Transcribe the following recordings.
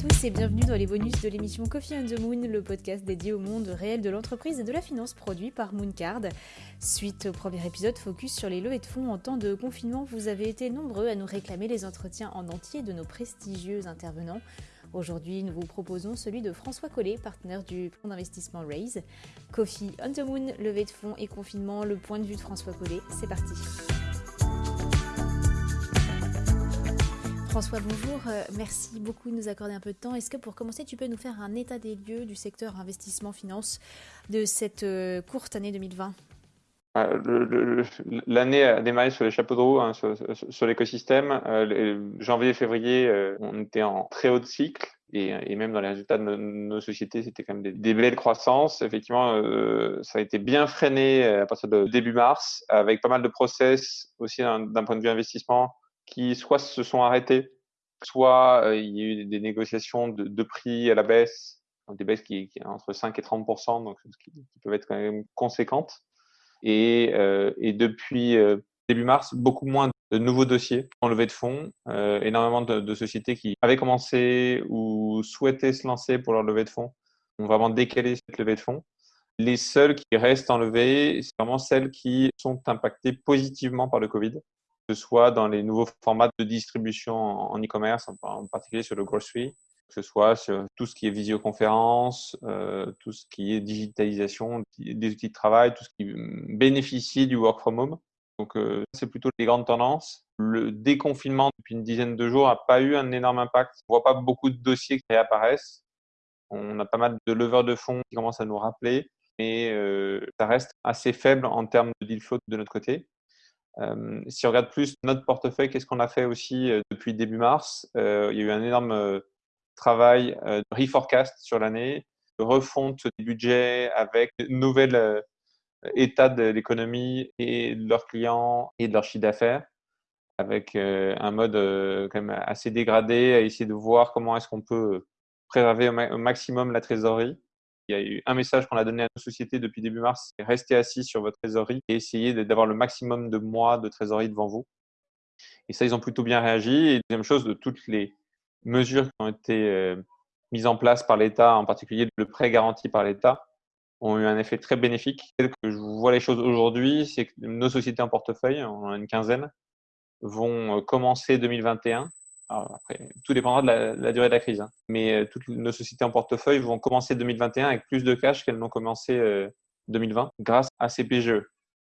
tous et bienvenue dans les bonus de l'émission Coffee on the Moon, le podcast dédié au monde réel de l'entreprise et de la finance produit par Mooncard. Suite au premier épisode focus sur les levées de fonds en temps de confinement, vous avez été nombreux à nous réclamer les entretiens en entier de nos prestigieux intervenants. Aujourd'hui, nous vous proposons celui de François Collet, partenaire du fonds d'investissement Raise. Coffee on the Moon, levée de fonds et confinement, le point de vue de François Collet. C'est parti. François, bonjour. Euh, merci beaucoup de nous accorder un peu de temps. Est-ce que pour commencer, tu peux nous faire un état des lieux du secteur investissement-finance de cette euh, courte année 2020 euh, L'année a démarré sur les chapeaux de roue, hein, sur, l'écosystème. janvier et février, on était en très haut de cycle. Et, même dans les résultats de nos, sociétés, c'était quand même des, belles croissances. Effectivement, ça a été bien freiné à partir de début mars, avec pas mal de process aussi d'un point de vue investissement qui soit se sont arrêtés, soit euh, il y a eu des négociations de, prix à la baisse, des baisses qui, qui entre 5 et 30% donc qui, peuvent être quand même conséquentes. Et, euh, depuis euh, début mars, beaucoup moins de nouveaux dossiers en levée de fonds, énormément de, de, sociétés qui avaient commencé ou souhaitaient se lancer pour leur levée de fonds ont vraiment décalé cette levée de fonds. Les seules qui restent en levée, c'est vraiment celles qui sont impactées positivement par le Covid ce soit dans les nouveaux formats de distribution en e-commerce, en particulier sur le grocery, que ce soit sur tout ce qui est visioconférence, euh, tout ce qui est digitalisation des outils de travail, tout ce qui bénéficie du work from home. Donc, euh, c'est plutôt les grandes tendances. Le déconfinement depuis une dizaine de jours n'a pas eu un énorme impact. On ne voit pas beaucoup de dossiers qui réapparaissent. On a pas mal de leveurs de fonds qui commencent à nous rappeler, mais euh, ça reste assez faible en termes de deal flow de notre côté. Euh, si on regarde plus notre portefeuille, qu'est-ce qu'on a fait aussi euh, depuis début mars euh, Il y a eu un énorme travail de reforecast sur l'année, de refonte des budgets avec de nouvel état de l'économie et de leurs clients et de leur chiffre d'affaires, avec un mode quand même assez dégradé, à essayer de voir comment est-ce qu'on peut préserver au maximum la trésorerie il y a eu un message qu'on a donné à nos sociétés depuis début mars, c'est rester assis sur votre trésorerie et essayer d'avoir le maximum de mois de trésorerie devant vous. Et ça, ils ont plutôt bien réagi. Et deuxième chose, de toutes les mesures qui ont été euh, mises en place par l'État, en particulier le prêt garanti par l'État, ont eu un effet très bénéfique. Tel que je vois les choses aujourd'hui, c'est que nos sociétés en portefeuille, on en a une quinzaine, vont euh, commencer 2021 après, tout dépendra de la, durée de la crise. Hein. Mais euh, toutes nos sociétés en portefeuille vont commencer 2021 avec plus de cash qu'elles n'ont commencé 2020 euh, grâce à ces PGE.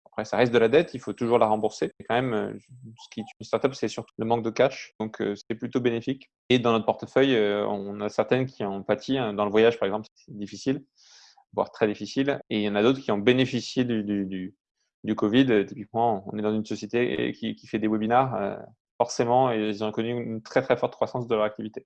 Après, ça reste de la dette, il faut toujours la rembourser. Et quand même, euh, ce qui est une startup, c'est surtout le manque de cash. Donc, c'est plutôt bénéfique. Et dans notre portefeuille, on a certaines qui ont pâti. Hein. Dans le voyage, par exemple, c'est difficile, voire très difficile. Et il y en a d'autres qui ont bénéficié du, Covid. Typiquement, on est dans une société qui, qui fait des webinars forcément, ils ont connu une très très forte croissance de leur activité.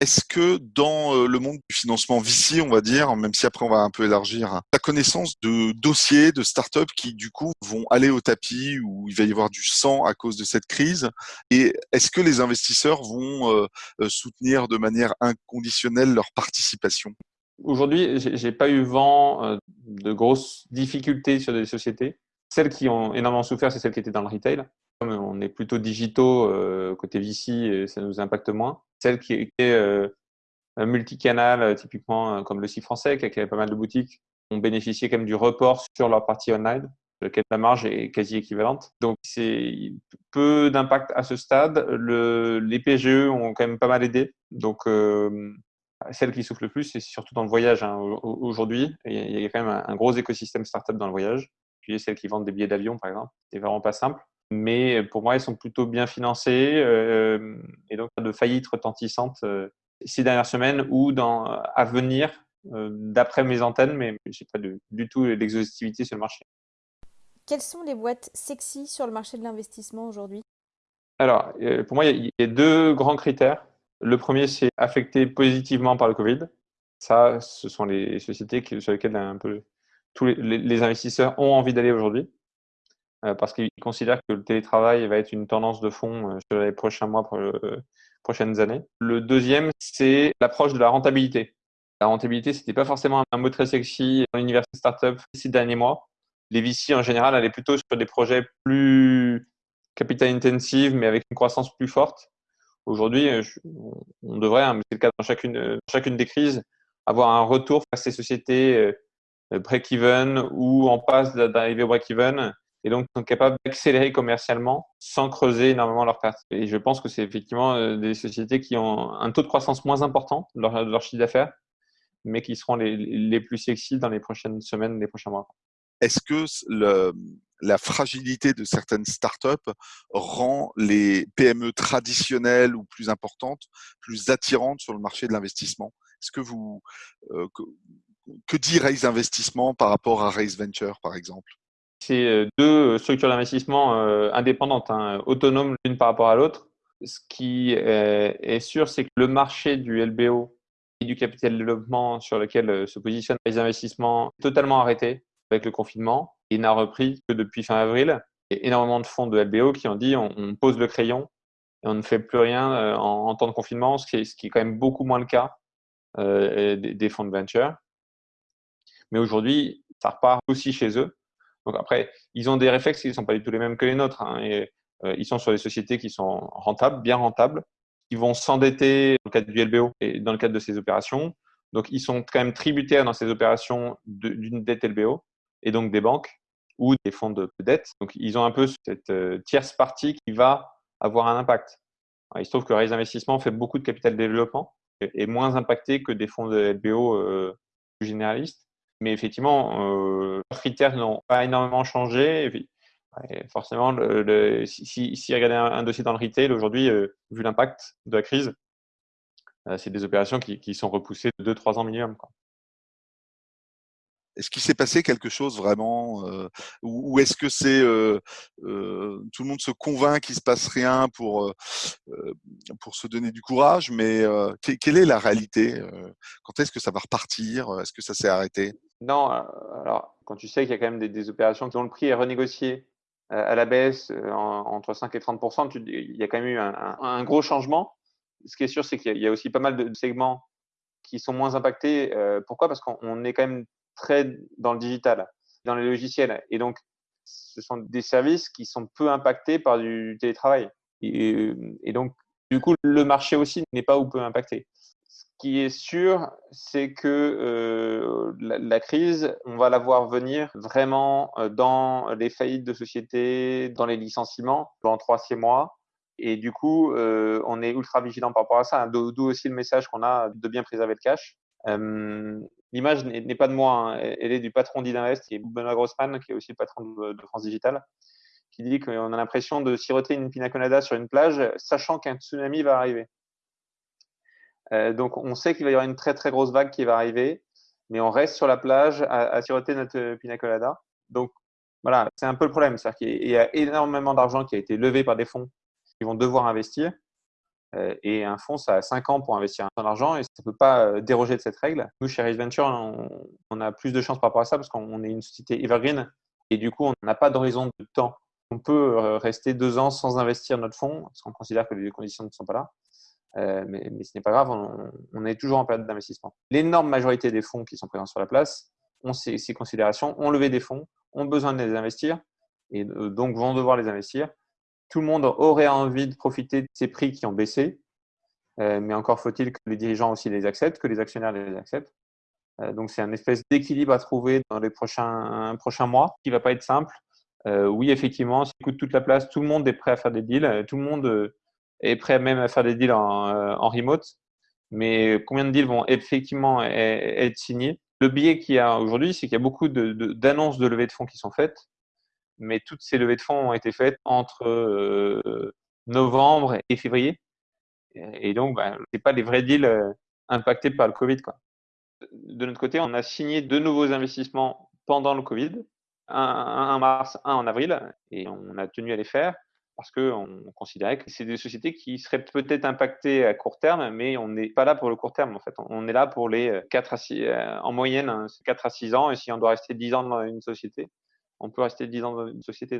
Est-ce que dans euh, le monde du financement VC, on va dire, même si après on va un peu élargir, la connaissance de dossiers, de startups qui du coup vont aller au tapis ou il va y avoir du sang à cause de cette crise Et est-ce que les investisseurs vont euh, euh, soutenir de manière inconditionnelle leur participation? Aujourd'hui, j'ai pas eu vent de grosses difficultés sur des sociétés. Celles qui ont énormément souffert, c'est celles qui étaient dans le retail est plutôt digitaux euh, côté VC, ça nous impacte moins. Celles qui étaient euh, multicanal, euh, typiquement comme le site français, qui avait pas mal de boutiques, ont bénéficié quand même du report sur leur partie online, lequel la marge est quasi équivalente. Donc c'est peu d'impact à ce stade. Le, les PGE ont quand même pas mal aidé. Donc celle qui souffle le plus, c'est surtout dans le voyage hein, aujourd'hui. Il y a quand même un, gros écosystème startup dans le voyage. Puis celles qui vendent des billets d'avion, par exemple, c'est vraiment pas simple mais pour moi, elles sont plutôt bien financées euh, et donc pas de faillites retentissantes euh, ces dernières semaines ou dans, à venir euh, d'après mes antennes, mais je n'ai pas du tout l'exhaustivité sur le marché. Quelles sont les boîtes sexy sur le marché de l'investissement aujourd'hui? Alors, pour moi, il y, a deux grands critères. Le premier, c'est affecté positivement par le Covid. Ça, ce sont les sociétés sur lesquelles un peu tous les investisseurs ont envie d'aller aujourd'hui. Euh, parce qu'ils considèrent que le télétravail va être une tendance de fond euh, sur les prochains mois, euh, prochaines années. Le deuxième, c'est l'approche de la rentabilité. La rentabilité, c'était pas forcément un mot très sexy dans l'univers startup ces derniers mois. Les VC, en général, allaient plutôt sur des projets plus capital intensive, mais avec une croissance plus forte, Aujourd'hui, on devrait, hein, c'est le cas dans chacune, chacune des crises, avoir un retour à ces sociétés break-even ou en passe d'arriver au break-even et donc sont capables d'accélérer commercialement sans creuser énormément leurs pertes. Et je pense que c'est effectivement euh, des sociétés qui ont un taux de croissance moins important de leur, chiffre d'affaires, mais qui seront les, plus sexy dans les prochaines semaines, les prochains mois. Est-ce que la fragilité de certaines startups rend les PME traditionnelles ou plus importantes plus attirantes sur le marché de l'investissement? Est-ce que vous euh, que dit Raise Investissement par rapport à Raise Venture, par exemple? C'est euh, deux structures d'investissement euh, indépendantes, hein, autonomes l'une par rapport à l'autre. Ce qui est sûr, c'est que le marché du LBO et du capital développement sur lequel euh, se positionnent les investissements est totalement arrêté avec le confinement et n'a repris que depuis fin avril. Il y a énormément de fonds de LBO qui ont dit on, pose le crayon et on ne fait plus rien en, temps de confinement, ce qui, est, quand même beaucoup moins le cas des fonds de venture. Mais aujourd'hui, ça repart aussi chez eux. Donc après, ils ont des réflexes qui ne sont pas du tout les mêmes que les nôtres. Hein, et, euh, ils sont sur des sociétés qui sont rentables, bien rentables, qui vont s'endetter dans le cadre du LBO et dans le cadre de ces opérations. Donc ils sont quand même tributaires dans ces opérations d'une dette LBO et donc des banques ou des fonds de dette. Donc ils ont un peu cette euh, tierce partie qui va avoir un impact. il se trouve que Raise Investissement fait beaucoup de capital développement et est moins impacté que des fonds de LBO euh, plus généralistes. Mais effectivement, euh, leurs critères n'ont pas énormément changé. Et forcément, si, si, regarder un, dossier dans le retail aujourd'hui, euh, vu l'impact de la crise, euh, c'est des opérations qui, qui, sont repoussées de 2-3 ans minimum. Est-ce qu'il s'est passé quelque chose vraiment euh, Ou, est-ce que c'est euh, euh, tout le monde se convainc qu'il se passe rien pour, pour se donner du courage Mais quelle est la réalité Quand est-ce que ça va repartir? Est-ce que ça s'est arrêté? Non, alors quand tu sais qu'il y a quand même des, des, opérations dont le prix est renégocié à la baisse entre 5 et 30 tu, il y a quand même eu un, gros changement. Ce qui est sûr, c'est qu'il y, a aussi pas mal de segments qui sont moins impactés. pourquoi? Parce qu'on est quand même très dans le digital, dans les logiciels. Et donc, ce sont des services qui sont peu impactés par du télétravail. Et, et donc, du coup, le marché aussi n'est pas ou peu impacté. Ce qui est sûr, c'est que euh, la, crise, on va la voir venir vraiment euh, dans les faillites de sociétés, dans les licenciements, dans trois, six mois. Et du coup, euh, on est ultra vigilant par rapport à ça. D'où aussi le message qu'on a de bien préserver le cash. Euh, l'image n'est pas de moi, hein. elle est du patron d'Idinvest, qui est Benoît Grossman, qui est aussi le patron de, France Digital, qui dit qu'on a l'impression de siroter une pina colada sur une plage, sachant qu'un tsunami va arriver. Euh, donc on sait qu'il va y avoir une très très grosse vague qui va arriver, mais on reste sur la plage à, à siroter notre pina colada. Donc voilà, c'est un peu le problème, c'est-à-dire qu'il y a énormément d'argent qui a été levé par des fonds qui vont devoir investir. Euh, et un fonds, ça a 5 ans pour investir un argent et ça ne peut pas euh, déroger de cette règle. Nous, chez Race Venture, on, a plus de chance par rapport à ça parce qu'on est une société evergreen et du coup, on n'a pas d'horizon de temps. On peut euh, rester deux ans sans investir notre fonds parce qu'on considère que les conditions ne sont pas là. mais, ce n'est pas grave, on, est toujours en période d'investissement. L'énorme majorité des fonds qui sont présents sur la place ont ces considérations, ont levé des fonds, ont besoin de les investir et donc vont devoir les investir tout le monde aurait envie de profiter de ces prix qui ont baissé, euh, mais encore faut-il que les dirigeants aussi les acceptent, que les actionnaires les acceptent. Euh, donc c'est un espèce d'équilibre à trouver dans les prochains, prochains mois qui va pas être simple. Euh, oui, effectivement, si coûte toute la place, tout le monde est prêt à faire des deals, tout le monde est prêt même à faire des deals en, remote. Mais combien de deals vont effectivement être signés? Le biais qu'il y a aujourd'hui, c'est qu'il y a beaucoup d'annonces de, de levée de fonds qui sont faites, mais toutes ces levées de fonds ont été faites entre euh, novembre et février. Et donc, bah, ce pas les vrais deals euh, impactés par le Covid. Quoi. De notre côté, on a signé deux nouveaux investissements pendant le Covid, un, en mars, un en avril, et on a tenu à les faire parce qu'on considérait que c'est des sociétés qui seraient peut-être impactées à court terme, mais on n'est pas là pour le court terme. En fait, on est là pour les 4 à 6, euh, en moyenne, 4 hein, à 6 ans, et si on doit rester 10 ans dans une société, on peut rester 10 ans dans une société.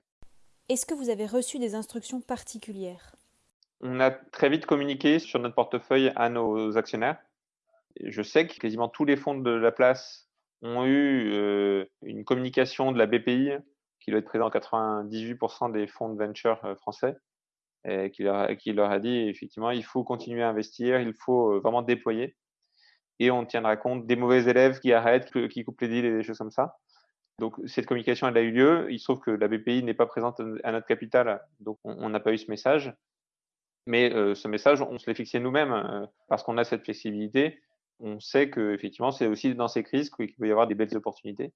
Est-ce que vous avez reçu des instructions particulières? On a très vite communiqué sur notre portefeuille à nos actionnaires. Je sais que quasiment tous les fonds de la place ont eu euh, une communication de la BPI qui doit être présente en 98% des fonds de venture euh, français qui, leur, qui leur a dit effectivement, il faut continuer à investir, il faut vraiment déployer. Et on tiendra compte des mauvais élèves qui arrêtent, qui coupent les deals et des choses comme ça. Donc cette communication, elle a eu lieu. Il se trouve que la BPI n'est pas présente à notre capital, donc on n'a pas eu ce message. Mais ce message, on se l'est fixé nous-mêmes parce qu'on a cette flexibilité. On sait que effectivement, c'est aussi dans ces crises qu'il peut y avoir des belles opportunités.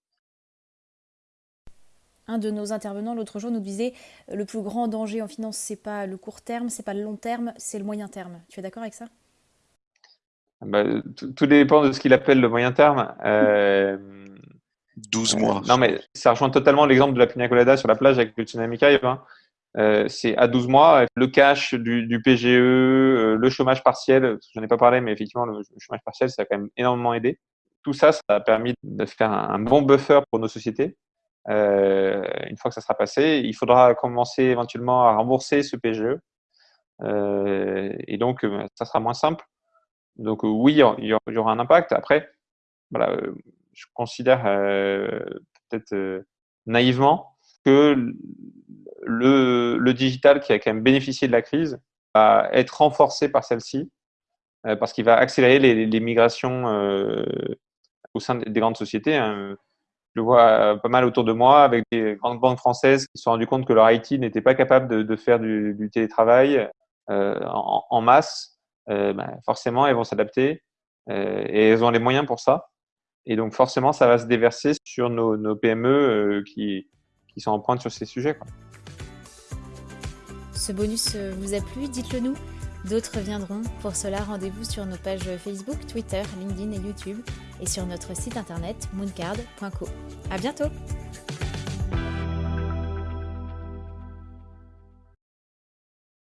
Un de nos intervenants l'autre jour nous disait le plus grand danger en finance, c'est pas le court terme, c'est pas le long terme, c'est le moyen terme. Tu es d'accord avec ça? Bah, tout, dépend de ce qu'il appelle le moyen terme. 12 euh, mois. non, mais ça rejoint totalement l'exemple de la pina colada sur la plage avec le tsunami Cave. Hein. Euh, c'est à 12 mois, le cash du, PGE, euh, le chômage partiel, j'en ai pas parlé, mais effectivement, le, chômage partiel, ça a quand même énormément aidé. Tout ça, ça a permis de faire un, bon buffer pour nos sociétés. une fois que ça sera passé, il faudra commencer éventuellement à rembourser ce PGE. et donc, ça sera moins simple. Donc oui, il y aura un impact. Après, voilà, je considère peut-être naïvement que le, digital qui a quand même bénéficié de la crise va être renforcé par celle-ci parce qu'il va accélérer les, migrations au sein des grandes sociétés. Hein. Je le vois pas mal autour de moi avec des grandes banques françaises qui se sont rendues compte que leur IT n'était pas capable de, faire du, télétravail en, masse euh, ben, forcément, elles vont s'adapter euh, et elles ont les moyens pour ça. Et donc, forcément, ça va se déverser sur nos, PME euh, qui, qui, sont en pointe sur ces sujets. Ce bonus vous a plu? Dites-le nous. D'autres viendront. Pour cela, rendez-vous sur nos pages Facebook, Twitter, LinkedIn et YouTube et sur notre site internet mooncard.co. À bientôt!